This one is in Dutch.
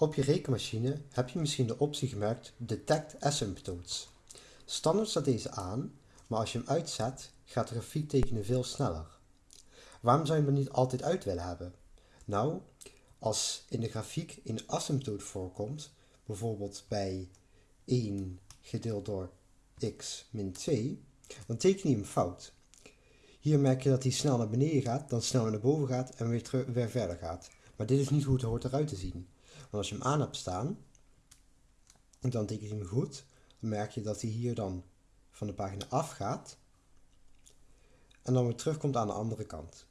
Op je rekenmachine heb je misschien de optie gemerkt Detect Asymptotes. Standaard staat deze aan, maar als je hem uitzet, gaat de grafiek tekenen veel sneller. Waarom zou je hem niet altijd uit willen hebben? Nou, als in de grafiek een asymptoot voorkomt, bijvoorbeeld bij 1 gedeeld door x min 2, dan teken je hem fout. Hier merk je dat hij snel naar beneden gaat, dan snel naar boven gaat en weer, weer verder gaat. Maar dit is niet hoe het hoort eruit te zien. Want als je hem aan hebt staan, dan teken je hem goed, dan merk je dat hij hier dan van de pagina afgaat en dan weer terugkomt aan de andere kant.